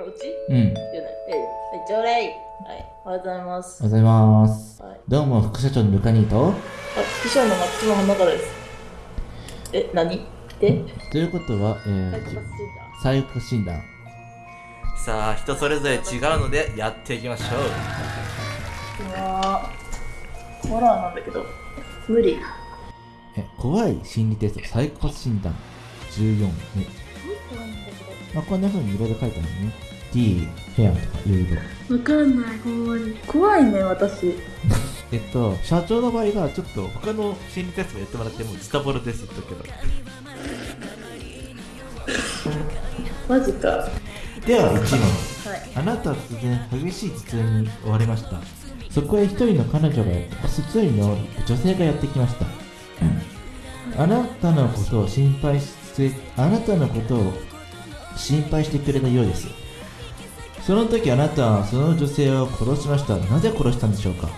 あ、うち？うん。おはよじゃない。えい、はい、ちょうだい。はい、おはようございます。うございます。はい。どうも、副社長のルカニーと。あ、副社の松島花からです。え、何？でということは、えーサイコパス診、断。さあ人それぞれ違うのでやっていきましょう断。うわーホラーなんだけど、無理。え、怖い心理テスト、サイコパス診断14ね。怖いんだけまあ、こんな風にいろいろ書いてあるね。D、ヘアとかいろいろ。ど。わかんない、ほんまに。怖いね、私。えっと、社長の場合がちょっと他の心理テストやってもらってもズタボロです言っとくけど。マジか。はでは、1問。い。あなたは突然激しい頭痛に追われました。そこへ一人の彼女が、一人の女性がやってきました。あなたのことを心配して、あなたのことを心配してくれたようです。その時あなたはその女性を殺しました。なぜ殺したんでしょうか？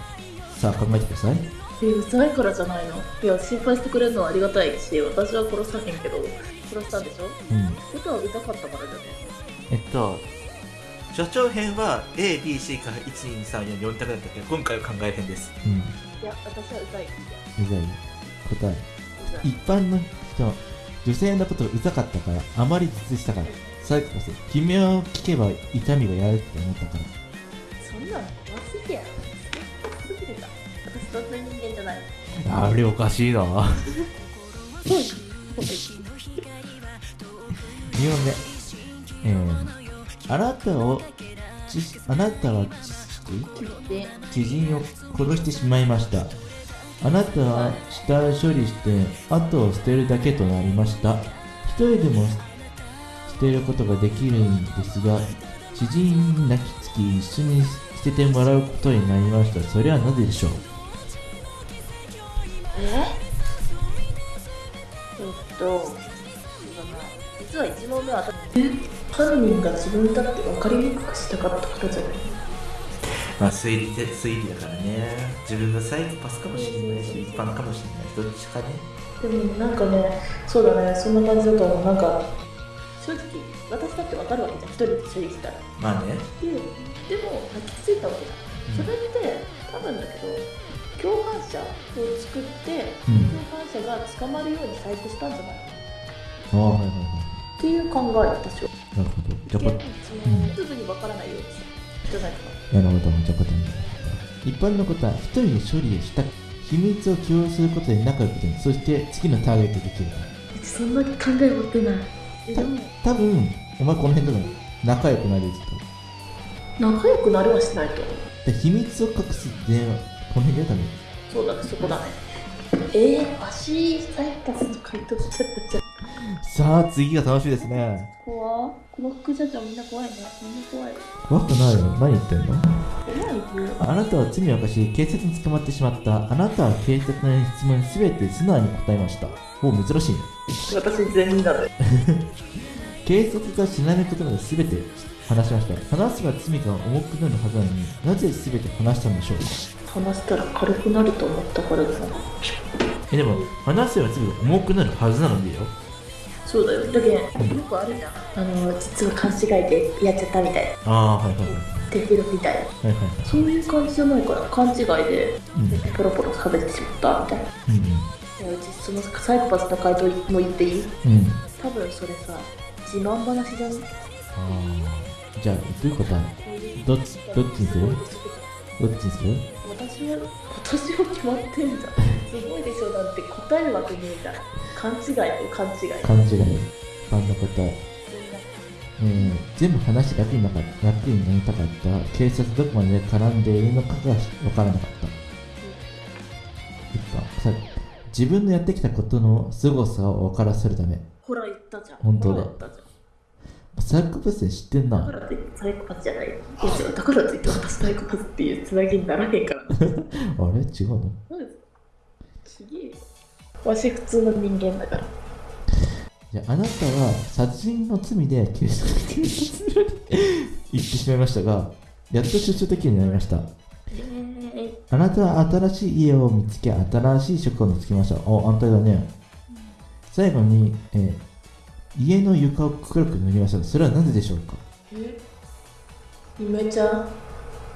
さあ考えてください。え、うざいからじゃないの？いや、心配してくれるのはありがたいし、私は殺さへんけど、殺したんでしょ？うん。ことはうざかったからじゃねえっと所長編は ABC から12344択だったけど今回は考え編ですうん。いや、私はうざい。いうざい。答え。一般の人、女性のことがうざかったから、あまり実したから。サイコパス。悲鳴を聞けば痛みがやるって思ったから。そんなの怖すぎやろ。すぎるか。私そんな人間じゃない。あれおかしいな。2問目。えー、あなたを、あなたは知人を殺してしまいました。あなたは死体を処理して後を捨てるだけとなりました。一人でも捨てることができるんですが、知人に泣きつき一緒に捨ててもらうことになりました。それはなぜでしょう？え？えっと。実は一問目は犯人が自分だって分かりにくくしたかったからじゃないまあ推理で推理だからね自分がサイコパスかもしれないし一般かもしれないどっちかねでもなんかね、そうだね、そんな感じだと思う。なんか、正直、私だって分かるわけじゃん。一人で処理したら。まあねで、でも、泣きついたわけだ。それって、多分だけど、共犯者を作って、うん。共犯者が捕まるように細工したんじゃないああ、はいはいはい。っていう考え、私は。なるほど。じゃあでこ、その、すぐに分からないようにしたじゃないかな。なるほど。じゃあ答え一般のことは、一人で処理をした秘密を共有することで仲良くなる。そして次のターゲットできる。そんな考え持ってない。え、でも、多分、お前この辺とか仲良くなるやつと。仲良くなるはしないと。で秘密を隠す電話、この辺で多分。そうだね、そこだね。えー、わし、サイパスと回答しちゃったじゃん。さあ、次が楽しみですね。怖この副社長みんな怖いね。みんな怖い。怖くないよ。何言ってんの？あなたは罪を犯し、警察に捕まってしまった。あなたは警察の質問に全て素直に答えました。お珍しいね。私全員だね。警察が知らないことまで全て話しました。話せば罪が重くなるはずなのになぜ全て話したんでしょう？か話したら軽くなると思ったからだな。え、でも、話せば罪が重くなるはずなのでよ。そうだよ。だけど、よくあるじゃん。あの、実は勘違いでやっちゃったみたいな。ああ、はいはいはい。テフロみたいな。はいはいはい。そういう感じじゃないから、勘違いでうん。ポロポロ喋ってしまったみたいな。いうんや、うちそのサイコパスの回答も言っていい？うん。うん。多分それさ、自慢話じゃん。ああ。じゃあ、どういうこと？どっちどっちにするどっちにする？私は、私は決まってんじゃん。すごいでしょなんて答えるわけねえじゃん。勘違いと勘違い。勘違い。ファンの答え。えー、全部話楽になかった楽になりたかった警察どこまで絡んでいるのかがわからなかった一般さ自分のやってきたことの凄さを分からせるためほら言ったじゃん。本当だほら言ったじゃん。サイコパスで知ってんなだからってサイコパスじゃない。だからといって私サイコパスっていうつなぎにならへんから。あれ？違うの？ちげえよ。わし普通の人間だから。じゃああなたは殺人の罪で警察警察に行ってしまいましたがやっと出所できるようになりました。えー、あなたは新しい家を見つけ新しい職を見つけました。お安泰だね。最後に、えー家の床を黒く塗りました。それはなぜでしょうか？え？イメちゃん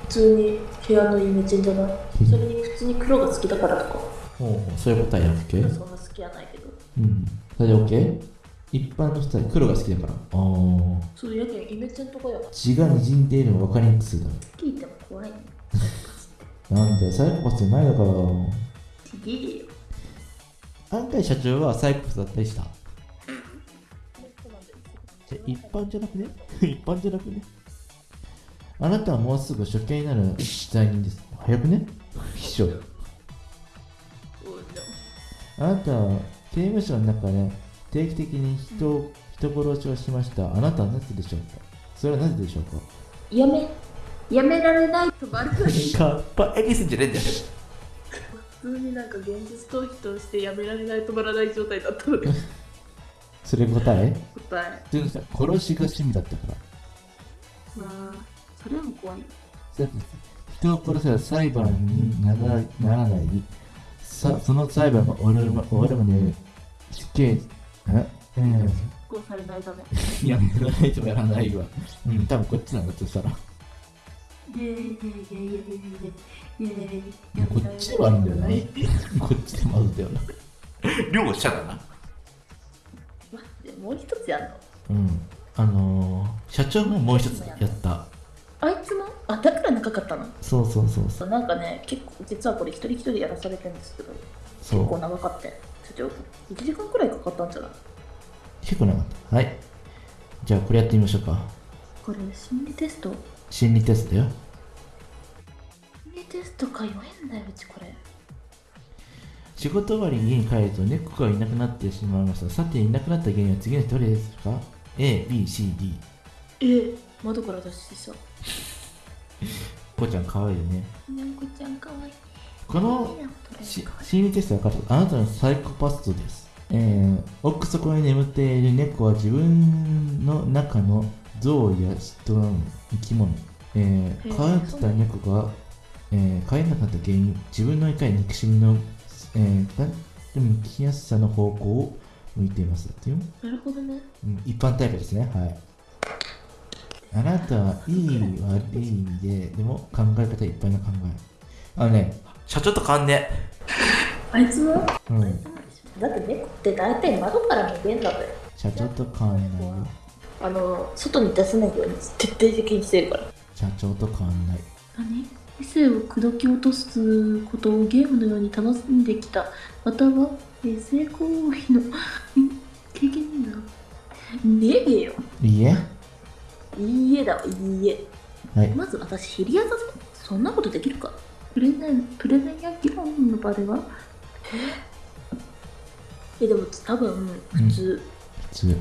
普通に部屋のイメチェンじゃない？それに普通に黒が好きだからとか？ほうほう。そういう答えやっけ？そんな好きやないけど。うん。それで OK? 一般の人は黒が好きだから。ああそうやけんイメチェンとかや血が滲んでいるの分かりにくすだ聞いても怖いね。なんだよサイコパスじゃないのかよちげえよ。安海社長はサイコパスだったりした。じゃ一般じゃなくね？一般じゃなくね？あなたはもうすぐ処刑になる罪人です。早くね？秘書あなたは刑務所の中で定期的に人を人殺しをしました。あなたはなぜでしょうか？それはなぜでしょうか？やめやめられないとバレない。カッパエキスじゃねえんだよ。普通になんか現実逃避としてやめられない止まらない状態だったので。それ答え？答え。殺しが趣味だったから。まあそれも怖い。よだって人を殺せば裁判にならならないさその裁判が終わるま終わるまで死刑え？えこうされないため。いややらないとやらないわ。うん多分こっちなんだとしたら。こっちでもあるんだよなこっちでもあるんだよな両者だな。待ってもう一つやんの？うん。あのー、社長ももう一つやった。あいつも？あだから長かったの？そうそうそうそう。なんかね結構実はこれ一人一人やらされてるんですけどそう。結構長かったよ。社長1時間くらいかかったんじゃない？結構なかった。はい。じゃあこれやってみましょうか。これ心理テスト？心理テストだよ。心理テストか弱えんだようちこれ。仕事終わりに家に帰ると猫がいなくなってしまいました。さていなくなった原因は次のどれですか ?A、B、C、D え窓から脱出したこうちゃんかわいいよね。こちゃんかわい。いこの心理テストは分かる？あなたのサイコパストです、えー、奥底に眠っている猫は自分の中の象や人の生き物、えー、飼ってた猫が、えー、飼えなかった原因自分のいかに憎しみの、えー、がでも生きやすさの方向を向いています。なるほどね。うん、一般タイプですね。はいあなたはいい悪いででも考え方いっぱいの考え。あのね社長と変わんねあいつはうん。だって猫って大体窓から逃げんだべ社長と変わんないよ。あの外に出せないように徹底的にしてるから。社長と変わんない。何？理性を口説き落とすことをゲームのように楽しんできた。またはえー成功費のん 経験だねえよ。いいえいいえだわいいえ。はい。まず私知り合いだぜそんなことできるか。プレゼンプレゼンや議論の場では。え？えでも多分普通、普通は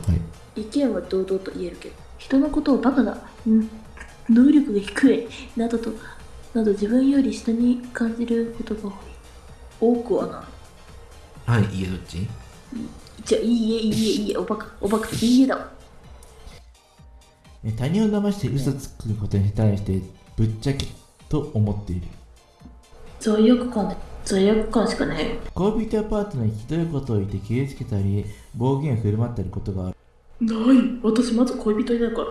い。意見は堂々と言えるけど。人のことをバカだ、うん、能力が低いなどとなど自分より下に感じることが多い多くはなはいいいえどっち？じゃあいいえいいえいいえおバカおバカいいえだわ。え他人を騙して嘘つくことに対してぶっちゃけと思っている。罪悪感で罪悪感しかない。よ恋人やパートナーにひどいことを言って傷つけたり暴言を振る舞ったりことがある、ない。私まず恋人いないから。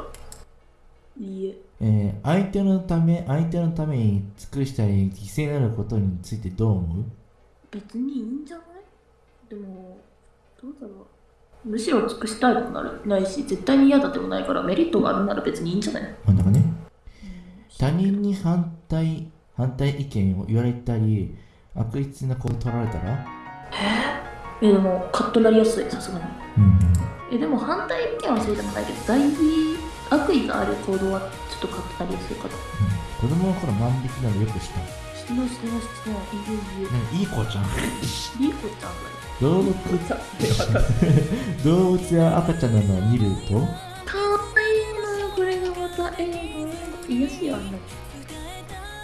いいえ。えー相手のため相手のために尽くしたり犠牲になることについてどう思う？別にいいんじゃない？でもどうだろうむしろ尽くしたいでもなるないし絶対に嫌だでもないからメリットがあるなら別にいいんじゃない？真ん中ね。他人に反対反対意見を言われたり悪質なことを取られたら？え？でもカッとなりやすいさすがに。うんえでも反対意見はそうでもないけど大事悪意がある行動はちょっとカッとなりやすいかと子供の頃万引きなどよくした。してないしてないしいいいいい子ちゃん。いいよいい子ちゃんだよ動物さ動物や赤ちゃんなどを見ると？かわいいなこれがまたええ癒やしやんな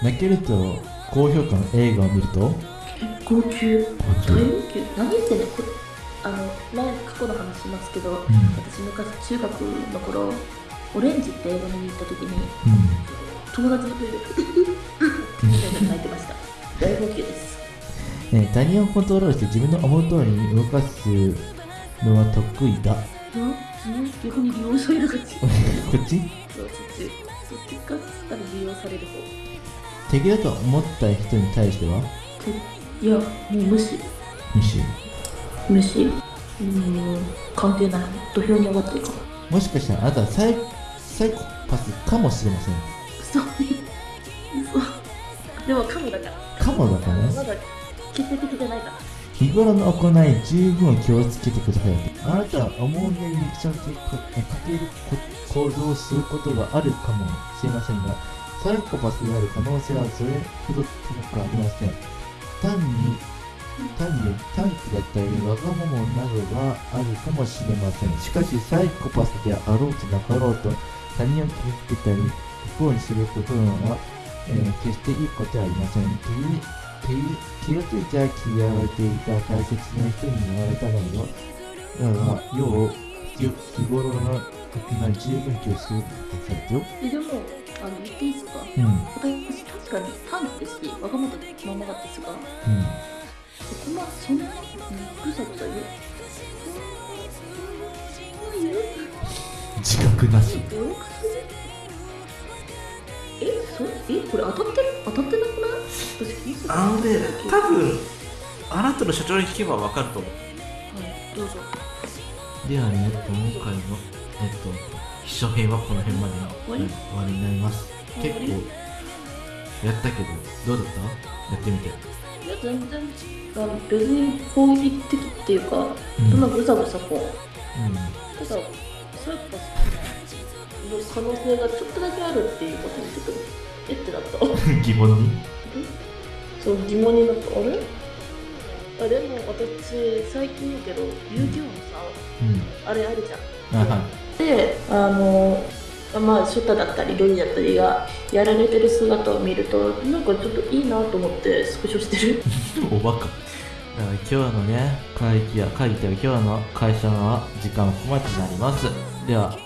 泣けると高評価の映画を見ると？結構級。高級。大号泣何言ってんのこれあの前過去の話しますけど、私昔中学の頃オレンジって映画見に行った時にう友達の声で「みたいな泣いてましたんえー他人をコントロールして自分の思う通りに動かすのは得意だ。な逆に利用される感じこっち？そうそっちってどっちかっ利用される方。敵だと思った人に対しては？いやもう無視。無視。無視。うーん関係ない。土俵に上がってるかもしかしたらあなたはサイサイコパスかもしれません。嘘嘘でもカモだから。かもだからね決定的じゃないから日頃の行い十分気をつけてください。あなたは思うようにリアクションするこかける行動をすることがあるかもしれませんがサイコパスである可能性はそれほど高くありません。単に単に短気だったりわがままなどがあるかもしれません。しかしサイコパスであろうとなかろうと他人を傷つけたり不幸にすることは、えー決していいことはありません。という気気がついたら嫌われていた大切な人に言われたのよ。だから要を日日頃の時が十分気をつけてくださいよ。えでもあの言っていいですか？うん。うん私確かに短期ですしわがままだったですが。そこまそんなにぐさぐさ言う？自覚なしえそえこれ当たってる？当たってなくない？私聞いてたあのねはい多分あなたの社長に聞けば分かると思う。どうぞ。ではね今回のえっと秘書編はこの辺までの終わり？終わりになります。結構やったけどどうだった？やってみて。いや全然別に攻撃的っていうか、うん。そんなぐさぐさこう。うん。ただサイコパスの可能性がちょっとだけあるっていうことにちょっとえってなった。疑問に？そう疑問になった。あれ？あでも私最近言うけど遊戯王のさうん。あれあるじゃん。あは。であのまあショタだったりロニだったりがやられてる姿を見るとなんかちょっといいなと思ってスクショしてる。おバカ。だから今日のね会議や会議というか今日の会社の時間はここまでになります。では